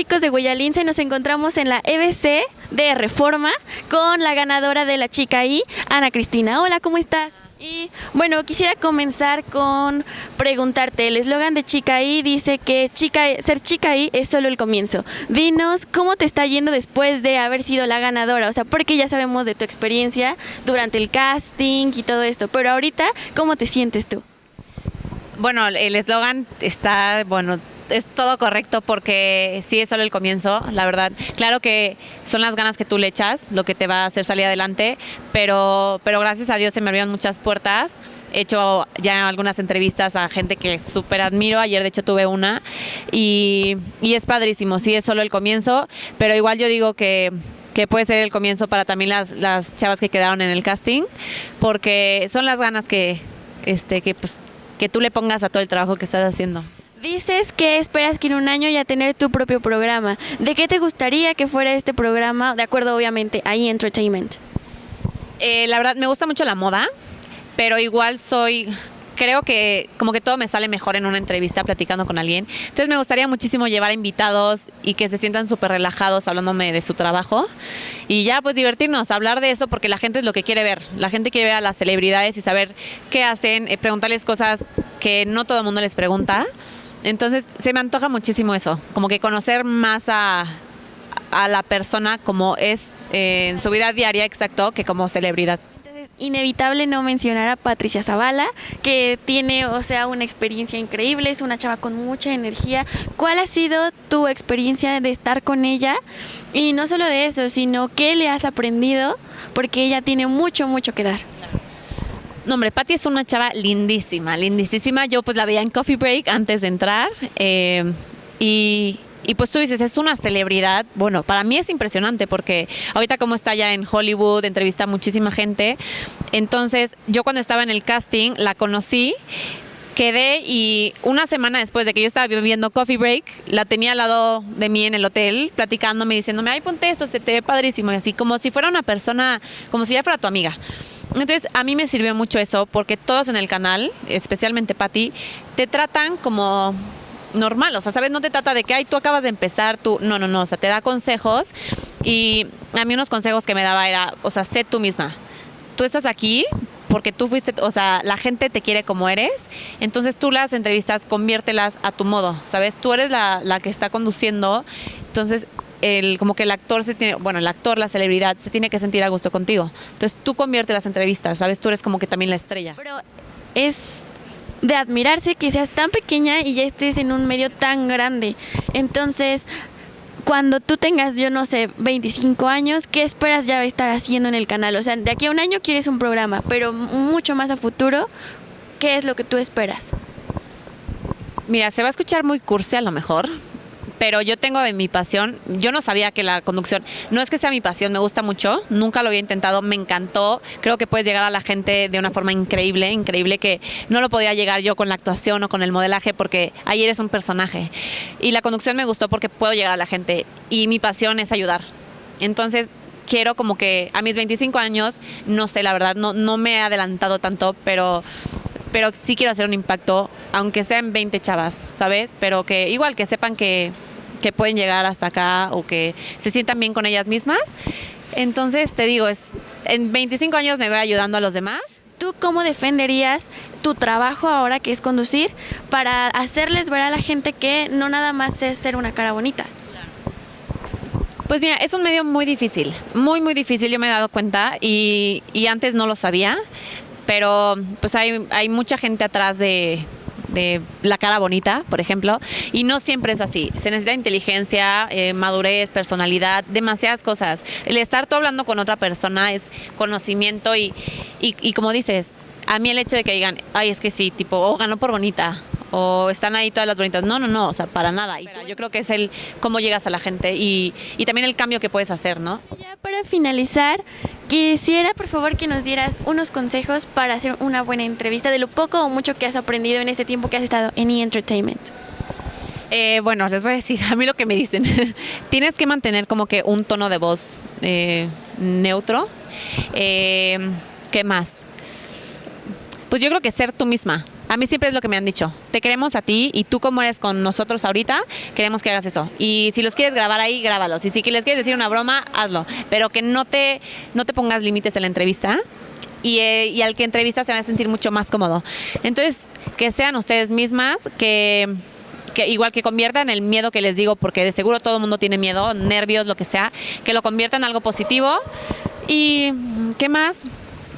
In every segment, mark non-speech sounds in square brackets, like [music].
chicos de Guayalince? Nos encontramos en la EBC de Reforma con la ganadora de la chica I, Ana Cristina. Hola, ¿cómo estás? Y bueno, quisiera comenzar con preguntarte, el eslogan de Chica I dice que chica, ser Chica I es solo el comienzo. Dinos cómo te está yendo después de haber sido la ganadora, o sea, porque ya sabemos de tu experiencia durante el casting y todo esto, pero ahorita, ¿cómo te sientes tú? Bueno, el eslogan está, bueno, es todo correcto porque sí es solo el comienzo, la verdad. Claro que son las ganas que tú le echas lo que te va a hacer salir adelante, pero, pero gracias a Dios se me abrieron muchas puertas. He hecho ya algunas entrevistas a gente que súper admiro. Ayer, de hecho, tuve una y, y es padrísimo. Sí, es solo el comienzo, pero igual yo digo que que puede ser el comienzo para también las, las chavas que quedaron en el casting, porque son las ganas que, este, que, pues, que tú le pongas a todo el trabajo que estás haciendo. Dices que esperas que en un año ya tener tu propio programa. ¿De qué te gustaría que fuera este programa? De acuerdo, obviamente, a E! Entertainment. Eh, la verdad, me gusta mucho la moda, pero igual soy creo que como que todo me sale mejor en una entrevista platicando con alguien. Entonces me gustaría muchísimo llevar invitados y que se sientan súper relajados hablándome de su trabajo y ya pues divertirnos, hablar de eso porque la gente es lo que quiere ver. La gente quiere ver a las celebridades y saber qué hacen, eh, preguntarles cosas que no todo el mundo les pregunta. Entonces se me antoja muchísimo eso, como que conocer más a, a la persona como es eh, en su vida diaria, exacto, que como celebridad. Entonces, inevitable no mencionar a Patricia Zavala, que tiene, o sea, una experiencia increíble, es una chava con mucha energía. ¿Cuál ha sido tu experiencia de estar con ella? Y no solo de eso, sino qué le has aprendido, porque ella tiene mucho, mucho que dar. No, hombre, Patti es una chava lindísima, lindísima. Yo pues la veía en Coffee Break antes de entrar. Eh, y, y pues tú dices, es una celebridad. Bueno, para mí es impresionante porque ahorita como está ya en Hollywood, entrevista a muchísima gente. Entonces, yo cuando estaba en el casting la conocí quedé y una semana después de que yo estaba viviendo Coffee Break, la tenía al lado de mí en el hotel, platicándome, diciéndome, ay, ponte esto, se te ve padrísimo, y así como si fuera una persona, como si ya fuera tu amiga. Entonces, a mí me sirvió mucho eso, porque todos en el canal, especialmente Patti, te tratan como normal, o sea, ¿sabes? No te trata de que, ay, tú acabas de empezar, tú, no, no, no, o sea, te da consejos y a mí unos consejos que me daba era, o sea, sé tú misma. Tú estás aquí porque tú fuiste, o sea, la gente te quiere como eres, entonces tú las entrevistas conviértelas a tu modo, ¿sabes? Tú eres la, la que está conduciendo, entonces el, como que el actor se tiene, bueno, el actor, la celebridad, se tiene que sentir a gusto contigo. Entonces tú convierte las entrevistas, ¿sabes? Tú eres como que también la estrella. Pero es de admirarse que seas tan pequeña y ya estés en un medio tan grande. Entonces, cuando tú tengas, yo no sé, 25 años, ¿qué esperas ya estar haciendo en el canal? O sea, de aquí a un año quieres un programa, pero mucho más a futuro, ¿qué es lo que tú esperas? Mira, se va a escuchar muy cursi a lo mejor, pero yo tengo de mi pasión, yo no sabía que la conducción, no es que sea mi pasión, me gusta mucho, nunca lo había intentado, me encantó, creo que puedes llegar a la gente de una forma increíble, increíble que no lo podía llegar yo con la actuación o con el modelaje porque ahí eres un personaje. Y la conducción me gustó porque puedo llegar a la gente y mi pasión es ayudar. Entonces, quiero como que a mis 25 años, no sé, la verdad, no, no me he adelantado tanto, pero pero sí quiero hacer un impacto, aunque sean 20 chavas, ¿sabes? Pero que igual que sepan que, que pueden llegar hasta acá o que se sientan bien con ellas mismas. Entonces, te digo, es en 25 años me voy ayudando a los demás. ¿Tú cómo defenderías tu trabajo ahora que es conducir para hacerles ver a la gente que no nada más es ser una cara bonita? Pues mira, es un medio muy difícil, muy, muy difícil, yo me he dado cuenta y, y antes no lo sabía, pero pues hay, hay mucha gente atrás de, de la cara bonita, por ejemplo, y no siempre es así. Se necesita inteligencia, eh, madurez, personalidad, demasiadas cosas. El estar tú hablando con otra persona es conocimiento y, y, y como dices, a mí el hecho de que digan, ay, es que sí, tipo, oh, ganó por bonita, o están ahí todas las bonitas. No, no, no, o sea, para nada. Y yo creo que es el cómo llegas a la gente y, y también el cambio que puedes hacer, ¿no? Ya para finalizar, quisiera por favor que nos dieras unos consejos para hacer una buena entrevista de lo poco o mucho que has aprendido en este tiempo que has estado en E! Entertainment. Eh, bueno, les voy a decir [laughs] a mí lo que me dicen. [laughs] Tienes que mantener como que un tono de voz eh, neutro. Eh, ¿Qué más? Pues yo creo que ser tú misma. A mí siempre es lo que me han dicho. Te queremos a ti y tú como eres con nosotros ahorita, queremos que hagas eso. Y si los quieres grabar ahí, grábalos. Y si les quieres decir una broma, hazlo. Pero que no te, no te pongas límites en la entrevista. Y, eh, y al que entrevista se va a sentir mucho más cómodo. Entonces, que sean ustedes mismas, que que igual que conviertan el miedo que les digo, porque de seguro todo el mundo tiene miedo, nervios, lo que sea, que lo conviertan en algo positivo. ¿Y qué más?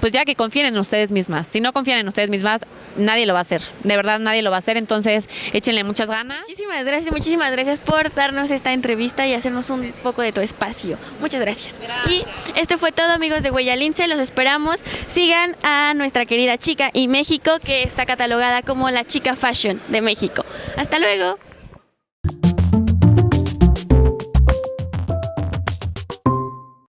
Pues ya que confíen en ustedes mismas. Si no confían en ustedes mismas, nadie lo va a hacer. De verdad, nadie lo va a hacer. Entonces, échenle muchas ganas. Muchísimas gracias, muchísimas gracias por darnos esta entrevista y hacernos un poco de tu espacio. Muchas gracias. Y esto fue todo, amigos de Huella Lince. Los esperamos. Sigan a nuestra querida chica y México, que está catalogada como la chica fashion de México. Hasta luego.